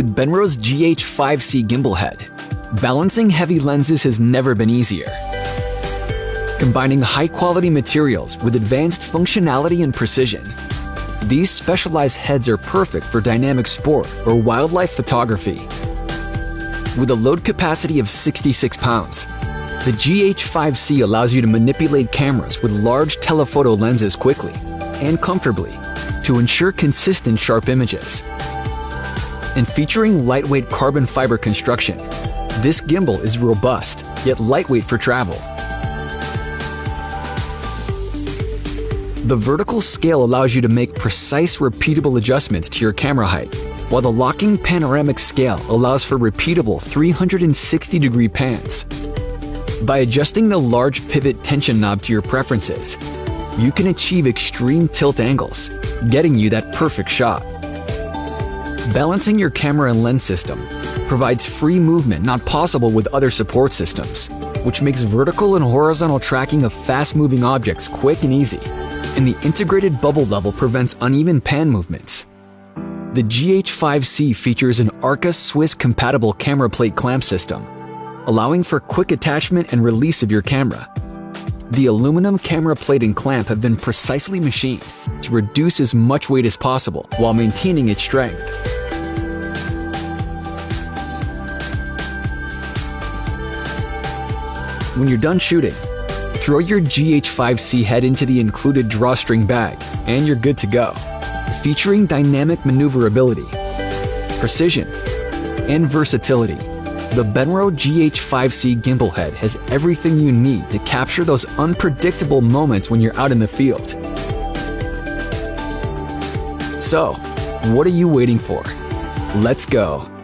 With Benro's GH5C gimbal head, balancing heavy lenses has never been easier. Combining high-quality materials with advanced functionality and precision, these specialized heads are perfect for dynamic sport or wildlife photography. With a load capacity of 66 pounds, the GH5C allows you to manipulate cameras with large telephoto lenses quickly and comfortably to ensure consistent sharp images. And featuring lightweight carbon fiber construction, this gimbal is robust yet lightweight for travel. The vertical scale allows you to make precise repeatable adjustments to your camera height, while the locking panoramic scale allows for repeatable 360 degree pans. By adjusting the large pivot tension knob to your preferences, you can achieve extreme tilt angles, getting you that perfect shot. Balancing your camera and lens system provides free movement not possible with other support systems, which makes vertical and horizontal tracking of fast-moving objects quick and easy, and the integrated bubble level prevents uneven pan movements. The GH5C features an Arca Swiss compatible camera plate clamp system, allowing for quick attachment and release of your camera, the aluminum camera plate and clamp have been precisely machined to reduce as much weight as possible while maintaining its strength. When you're done shooting, throw your GH5C head into the included drawstring bag and you're good to go. Featuring dynamic maneuverability, precision, and versatility, the Benro GH5C gimbal head has everything you need to capture those unpredictable moments when you're out in the field. So, what are you waiting for? Let's go.